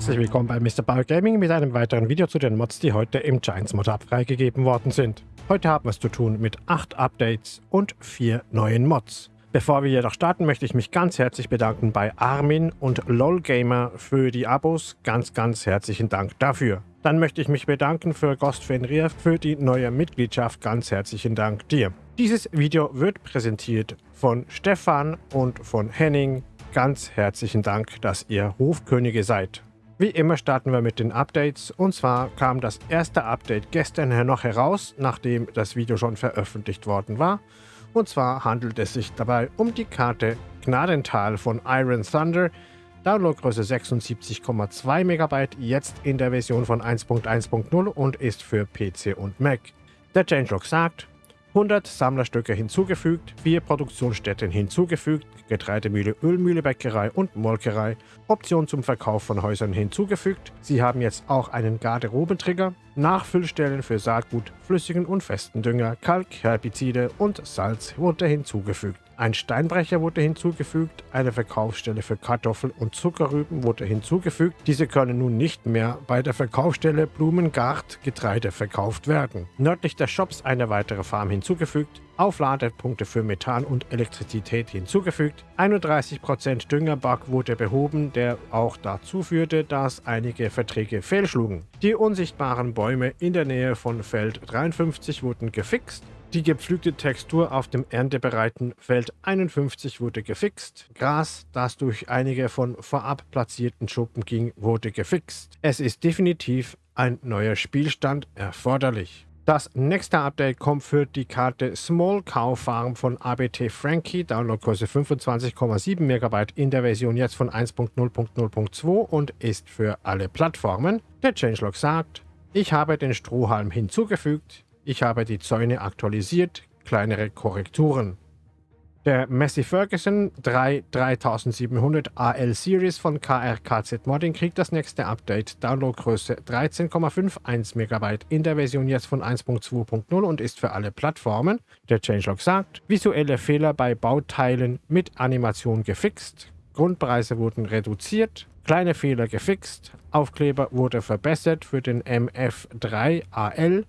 Herzlich willkommen bei Mr. Bauer Gaming mit einem weiteren Video zu den Mods, die heute im Giants Mod Hub freigegeben worden sind. Heute haben wir es zu tun mit 8 Updates und 4 neuen Mods. Bevor wir jedoch starten, möchte ich mich ganz herzlich bedanken bei Armin und LOLgamer für die Abos. Ganz, ganz herzlichen Dank dafür. Dann möchte ich mich bedanken für Ghost Fenrir für die neue Mitgliedschaft. Ganz herzlichen Dank dir. Dieses Video wird präsentiert von Stefan und von Henning. Ganz herzlichen Dank, dass ihr Hofkönige seid. Wie immer starten wir mit den Updates und zwar kam das erste Update gestern noch heraus, nachdem das Video schon veröffentlicht worden war. Und zwar handelt es sich dabei um die Karte Gnadental von Iron Thunder, Downloadgröße 76,2 MB, jetzt in der Version von 1.1.0 und ist für PC und Mac. Der Changelog sagt, 100 Sammlerstücke hinzugefügt, 4 Produktionsstätten hinzugefügt, Getreidemühle, Ölmühle, Bäckerei und Molkerei, Option zum Verkauf von Häusern hinzugefügt. Sie haben jetzt auch einen Garderobentrigger, Nachfüllstellen für Saatgut, flüssigen und festen Dünger, Kalk, Herbizide und Salz wurde hinzugefügt. Ein Steinbrecher wurde hinzugefügt, eine Verkaufsstelle für Kartoffeln und Zuckerrüben wurde hinzugefügt. Diese können nun nicht mehr bei der Verkaufsstelle Blumengart Getreide verkauft werden. Nördlich des Shops eine weitere Farm hinzugefügt, Aufladepunkte für Methan und Elektrizität hinzugefügt, 31% Düngerbug wurde behoben, der auch dazu führte, dass einige Verträge fehlschlugen. Die unsichtbaren Bäume in der Nähe von Feld 53 wurden gefixt, die gepflügte Textur auf dem erntebereiten Feld 51 wurde gefixt. Gras, das durch einige von vorab platzierten Schuppen ging, wurde gefixt. Es ist definitiv ein neuer Spielstand erforderlich. Das nächste Update kommt für die Karte Small Cow Farm von ABT Frankie, Downloadgröße 25,7 MB in der Version jetzt von 1.0.0.2 und ist für alle Plattformen. Der Changelog sagt, ich habe den Strohhalm hinzugefügt, ich habe die Zäune aktualisiert, kleinere Korrekturen. Der Massey Ferguson 3 3700 AL Series von KRKZ Modding kriegt das nächste Update. Downloadgröße 13,51 MB in der Version jetzt von 1.2.0 und ist für alle Plattformen. Der Changelog sagt, visuelle Fehler bei Bauteilen mit Animation gefixt, Grundpreise wurden reduziert, kleine Fehler gefixt, Aufkleber wurde verbessert für den MF3 AL,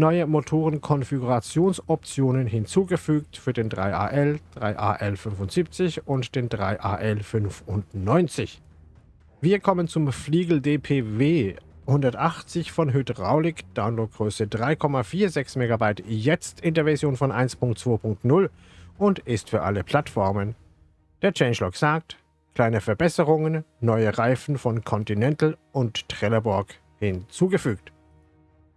neue Motorenkonfigurationsoptionen hinzugefügt für den 3AL, 3AL75 und den 3AL95. Wir kommen zum Fliegel DPW 180 von Hydraulik, Downloadgröße 3,46 MB, jetzt in der Version von 1.2.0 und ist für alle Plattformen. Der Changelog sagt, kleine Verbesserungen, neue Reifen von Continental und Trelleborg hinzugefügt.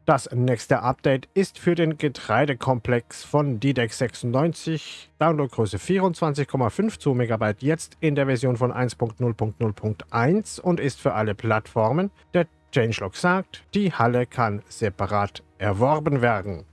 Das nächste Update ist für den Getreidekomplex von DDEX 96, Downloadgröße 24,52 MB, jetzt in der Version von 1.0.0.1 und ist für alle Plattformen. Der Changelog sagt, die Halle kann separat erworben werden.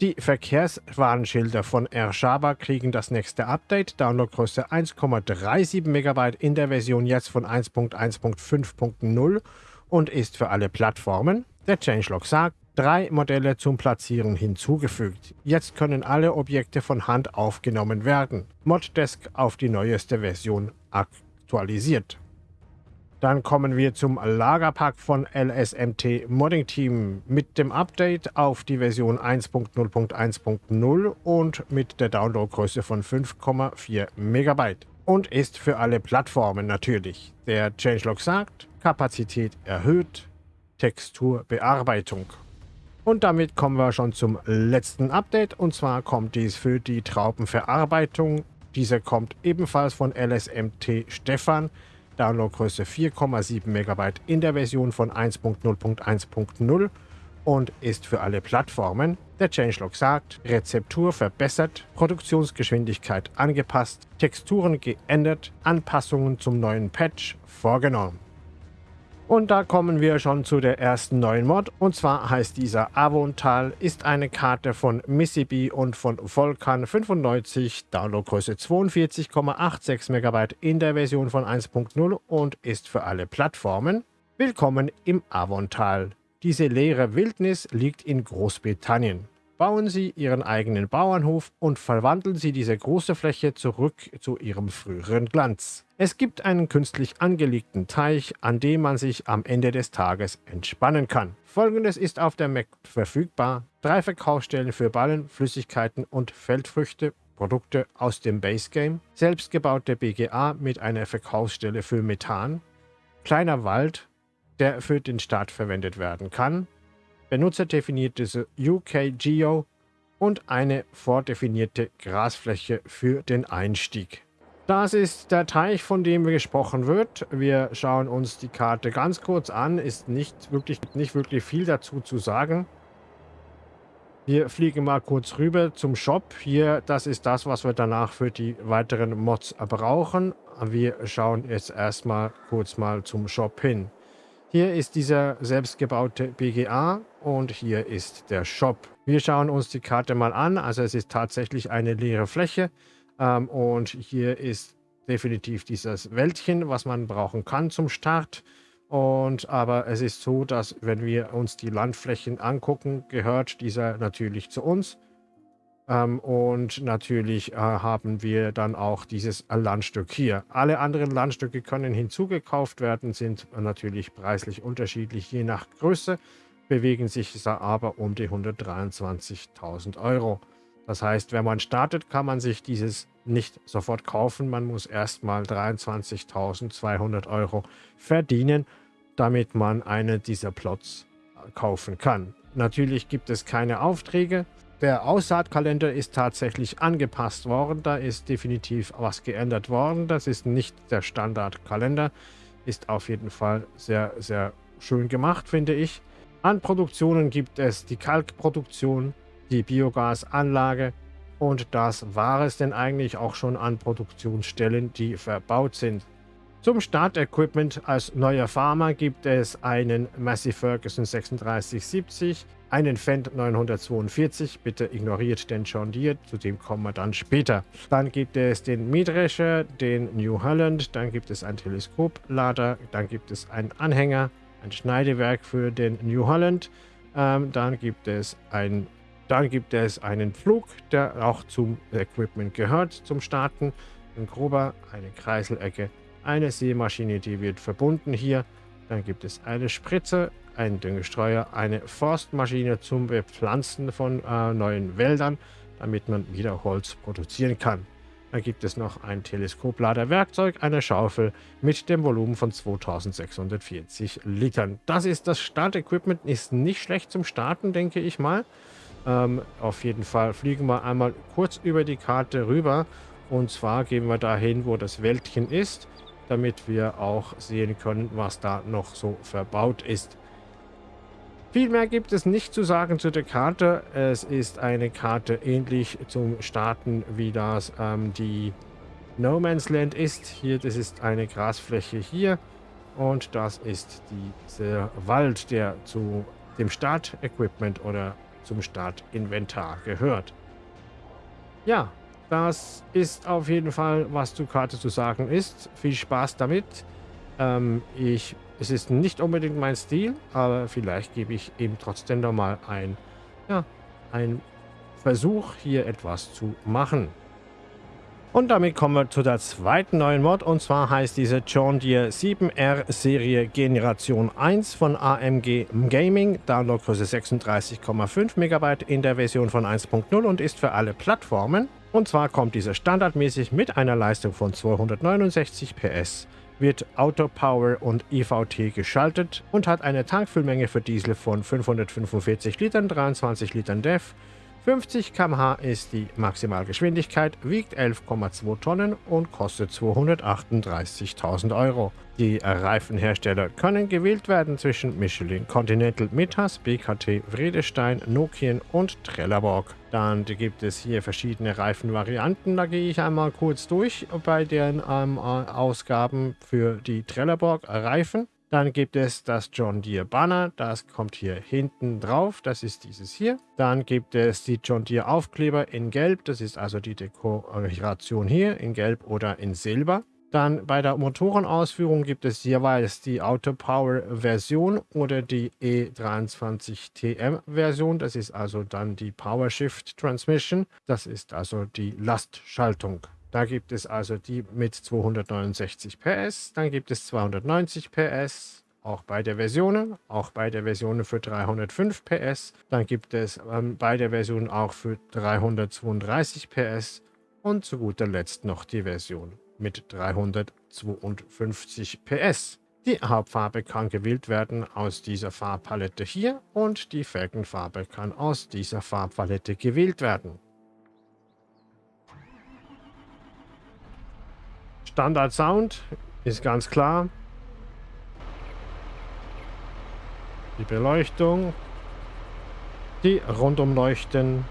Die Verkehrswarnschilder von Ershaba kriegen das nächste Update, Downloadgröße 1,37 MB in der Version jetzt von 1.1.5.0 und ist für alle Plattformen. Der Changelog sagt, drei Modelle zum Platzieren hinzugefügt. Jetzt können alle Objekte von Hand aufgenommen werden. Moddesk auf die neueste Version aktualisiert. Dann kommen wir zum Lagerpack von LSMT Modding Team mit dem Update auf die Version 1.0.1.0 und mit der Downloadgröße von 5,4 MB. Und ist für alle Plattformen natürlich. Der Changelog sagt, Kapazität erhöht, Texturbearbeitung. Und damit kommen wir schon zum letzten Update und zwar kommt dies für die Traubenverarbeitung. Diese kommt ebenfalls von LSMT Stefan, Downloadgröße 4,7 MB in der Version von 1.0.1.0 und ist für alle Plattformen. Der Changelog sagt, Rezeptur verbessert, Produktionsgeschwindigkeit angepasst, Texturen geändert, Anpassungen zum neuen Patch vorgenommen. Und da kommen wir schon zu der ersten neuen Mod. Und zwar heißt dieser Avontal, ist eine Karte von Mississippi und von Volkan 95, Downloadgröße 42,86 MB in der Version von 1.0 und ist für alle Plattformen. Willkommen im Avontal. Diese leere Wildnis liegt in Großbritannien. Bauen Sie Ihren eigenen Bauernhof und verwandeln Sie diese große Fläche zurück zu Ihrem früheren Glanz. Es gibt einen künstlich angelegten Teich, an dem man sich am Ende des Tages entspannen kann. Folgendes ist auf der Mac verfügbar. Drei Verkaufsstellen für Ballen, Flüssigkeiten und Feldfrüchte, Produkte aus dem Base Game, selbstgebaute BGA mit einer Verkaufsstelle für Methan, kleiner Wald, der für den Start verwendet werden kann, benutzerdefiniertes UK-Geo und eine vordefinierte Grasfläche für den Einstieg. Das ist der Teich, von dem gesprochen wird. Wir schauen uns die Karte ganz kurz an. Ist nicht wirklich, nicht wirklich viel dazu zu sagen. Wir fliegen mal kurz rüber zum Shop. Hier, das ist das, was wir danach für die weiteren Mods brauchen. Wir schauen jetzt erstmal kurz mal zum Shop hin. Hier ist dieser selbstgebaute BGA und hier ist der Shop. Wir schauen uns die Karte mal an. Also es ist tatsächlich eine leere Fläche ähm, und hier ist definitiv dieses Wäldchen, was man brauchen kann zum Start. Und aber es ist so, dass wenn wir uns die Landflächen angucken, gehört dieser natürlich zu uns. Ähm, und natürlich äh, haben wir dann auch dieses Landstück hier. Alle anderen Landstücke können hinzugekauft werden, sind natürlich preislich unterschiedlich je nach Größe, bewegen sich aber um die 123.000 Euro. Das heißt, wenn man startet, kann man sich dieses nicht sofort kaufen. Man muss erstmal 23.200 Euro verdienen, damit man eine dieser Plots kaufen kann. Natürlich gibt es keine Aufträge. Der Aussaatkalender ist tatsächlich angepasst worden. Da ist definitiv was geändert worden. Das ist nicht der Standardkalender. Ist auf jeden Fall sehr, sehr schön gemacht, finde ich. An Produktionen gibt es die Kalkproduktion, die Biogasanlage. Und das war es denn eigentlich auch schon an Produktionsstellen, die verbaut sind. Zum Startequipment als neuer Farmer gibt es einen Massey Ferguson 3670, einen Fendt 942, bitte ignoriert den John Deere, zu dem kommen wir dann später. Dann gibt es den Mähdrescher, den New Holland, dann gibt es einen Teleskoplader, dann gibt es einen Anhänger, ein Schneidewerk für den New Holland, ähm, dann gibt es ein dann gibt es einen Flug, der auch zum Equipment gehört, zum Starten. Ein grober, eine Kreiselecke, eine Seemaschine, die wird verbunden hier. Dann gibt es eine Spritze, einen Düngestreuer, eine Forstmaschine zum Bepflanzen von äh, neuen Wäldern, damit man wieder Holz produzieren kann. Dann gibt es noch ein Teleskopladerwerkzeug, eine Schaufel mit dem Volumen von 2640 Litern. Das ist das Startequipment, ist nicht schlecht zum Starten, denke ich mal. Ähm, auf jeden Fall fliegen wir einmal kurz über die Karte rüber. Und zwar gehen wir dahin, wo das Wäldchen ist, damit wir auch sehen können, was da noch so verbaut ist. Viel mehr gibt es nicht zu sagen zu der Karte. Es ist eine Karte ähnlich zum Starten, wie das ähm, die No Man's Land ist. Hier, das ist eine Grasfläche hier. Und das ist dieser Wald, der zu dem Start-Equipment oder zum Startinventar gehört. Ja, das ist auf jeden Fall, was zur Karte zu sagen ist. Viel Spaß damit. Ähm, ich, es ist nicht unbedingt mein Stil, aber vielleicht gebe ich ihm trotzdem nochmal ein, ja, ein Versuch, hier etwas zu machen. Und damit kommen wir zu der zweiten neuen Mod und zwar heißt diese John Deere 7R Serie Generation 1 von AMG Gaming, Downloadgröße 36,5 MB in der Version von 1.0 und ist für alle Plattformen. Und zwar kommt diese standardmäßig mit einer Leistung von 269 PS, wird Auto Power und EVT geschaltet und hat eine Tankfüllmenge für Diesel von 545 Litern, 23 Litern DEF, 50 km/h ist die Maximalgeschwindigkeit, wiegt 11,2 Tonnen und kostet 238.000 Euro. Die Reifenhersteller können gewählt werden zwischen Michelin, Continental, Metas, BKT, Vredestein, Nokian und Trelleborg. Dann gibt es hier verschiedene Reifenvarianten. Da gehe ich einmal kurz durch bei den ähm, Ausgaben für die Trelleborg Reifen. Dann gibt es das John Deere Banner, das kommt hier hinten drauf, das ist dieses hier. Dann gibt es die John Deere Aufkleber in Gelb, das ist also die Dekoration hier in Gelb oder in Silber. Dann bei der Motorenausführung gibt es jeweils die Autopower-Version oder die E23TM-Version. Das ist also dann die PowerShift Transmission. Das ist also die Lastschaltung. Da gibt es also die mit 269 PS, dann gibt es 290 PS, auch bei der Version, auch bei der Version für 305 PS. Dann gibt es ähm, bei der Version auch für 332 PS und zu guter Letzt noch die Version mit 352 PS. Die Hauptfarbe kann gewählt werden aus dieser Farbpalette hier und die Felgenfarbe kann aus dieser Farbpalette gewählt werden. Standard Sound ist ganz klar. Die Beleuchtung, die Rundumleuchten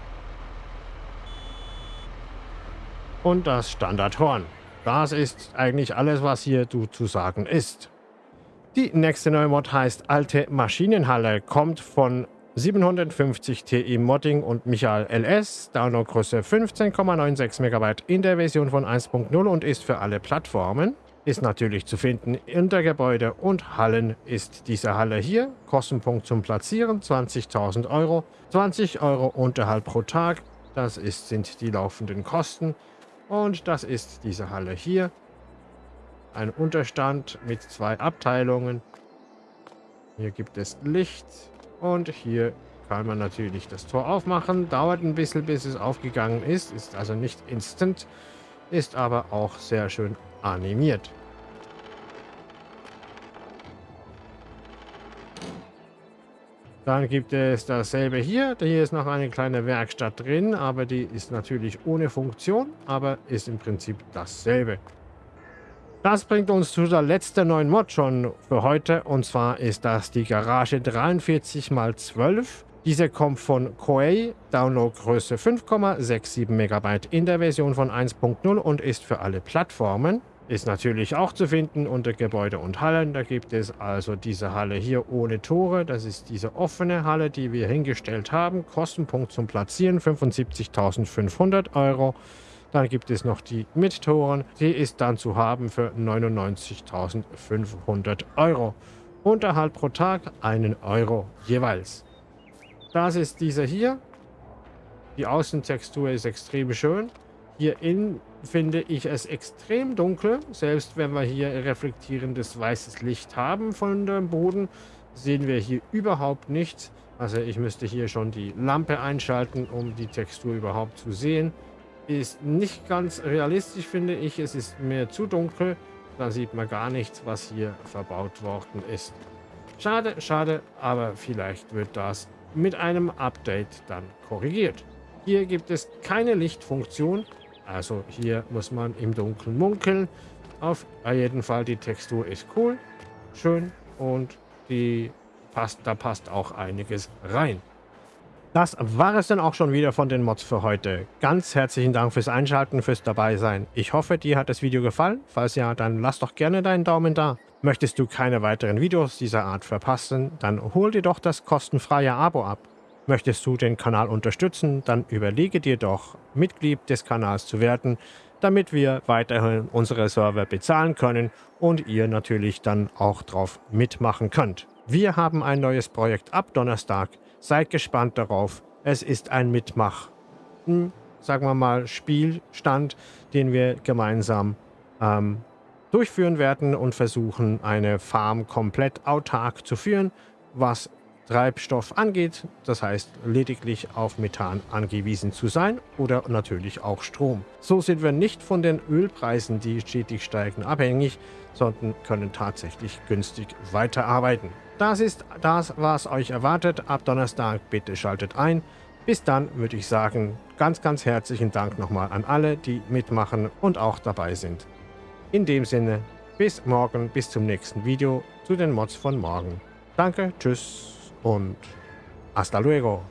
und das Standardhorn. Das ist eigentlich alles, was hier zu sagen ist. Die nächste neue Mod heißt Alte Maschinenhalle, kommt von 750 Ti Modding und Michael LS, Downloadgröße 15,96 MB in der Version von 1.0 und ist für alle Plattformen. Ist natürlich zu finden unter Gebäude und Hallen ist diese Halle hier. Kostenpunkt zum Platzieren 20.000 Euro. 20 Euro Unterhalt pro Tag, das ist, sind die laufenden Kosten. Und das ist diese Halle hier. Ein Unterstand mit zwei Abteilungen. Hier gibt es Licht. Und hier kann man natürlich das Tor aufmachen. Dauert ein bisschen, bis es aufgegangen ist. Ist also nicht instant. Ist aber auch sehr schön animiert. Dann gibt es dasselbe hier. Hier ist noch eine kleine Werkstatt drin, aber die ist natürlich ohne Funktion, aber ist im Prinzip dasselbe. Das bringt uns zu der letzten neuen Mod schon für heute und zwar ist das die Garage 43x12. Diese kommt von Koei, Downloadgröße 5,67 MB in der Version von 1.0 und ist für alle Plattformen. Ist natürlich auch zu finden unter Gebäude und Hallen. Da gibt es also diese Halle hier ohne Tore. Das ist diese offene Halle, die wir hingestellt haben. Kostenpunkt zum Platzieren 75.500 Euro. Dann gibt es noch die mit Toren. Die ist dann zu haben für 99.500 Euro. Unterhalt pro Tag einen Euro jeweils. Das ist diese hier. Die Außentextur ist extrem schön. Hier innen finde ich es extrem dunkel. Selbst wenn wir hier reflektierendes weißes Licht haben von dem Boden, sehen wir hier überhaupt nichts. Also ich müsste hier schon die Lampe einschalten, um die Textur überhaupt zu sehen. Ist nicht ganz realistisch, finde ich. Es ist mir zu dunkel. Da sieht man gar nichts, was hier verbaut worden ist. Schade, schade, aber vielleicht wird das mit einem Update dann korrigiert. Hier gibt es keine Lichtfunktion. Also hier muss man im Dunkeln munkeln. Auf jeden Fall die Textur ist cool, schön und die passt, da passt auch einiges rein. Das war es dann auch schon wieder von den Mods für heute. Ganz herzlichen Dank fürs Einschalten, fürs Dabeisein. Ich hoffe, dir hat das Video gefallen. Falls ja, dann lass doch gerne deinen Daumen da. Möchtest du keine weiteren Videos dieser Art verpassen, dann hol dir doch das kostenfreie Abo ab. Möchtest du den Kanal unterstützen, dann überlege dir doch, Mitglied des Kanals zu werden, damit wir weiterhin unsere Server bezahlen können und ihr natürlich dann auch drauf mitmachen könnt. Wir haben ein neues Projekt ab Donnerstag. Seid gespannt darauf. Es ist ein Mitmach, hm, sagen wir mal, Spielstand, den wir gemeinsam ähm, durchführen werden und versuchen, eine Farm komplett autark zu führen, was Treibstoff angeht, das heißt lediglich auf Methan angewiesen zu sein oder natürlich auch Strom. So sind wir nicht von den Ölpreisen, die stetig steigen, abhängig, sondern können tatsächlich günstig weiterarbeiten. Das ist das, was euch erwartet. Ab Donnerstag bitte schaltet ein. Bis dann würde ich sagen, ganz, ganz herzlichen Dank nochmal an alle, die mitmachen und auch dabei sind. In dem Sinne, bis morgen, bis zum nächsten Video zu den Mods von morgen. Danke, tschüss und hasta luego.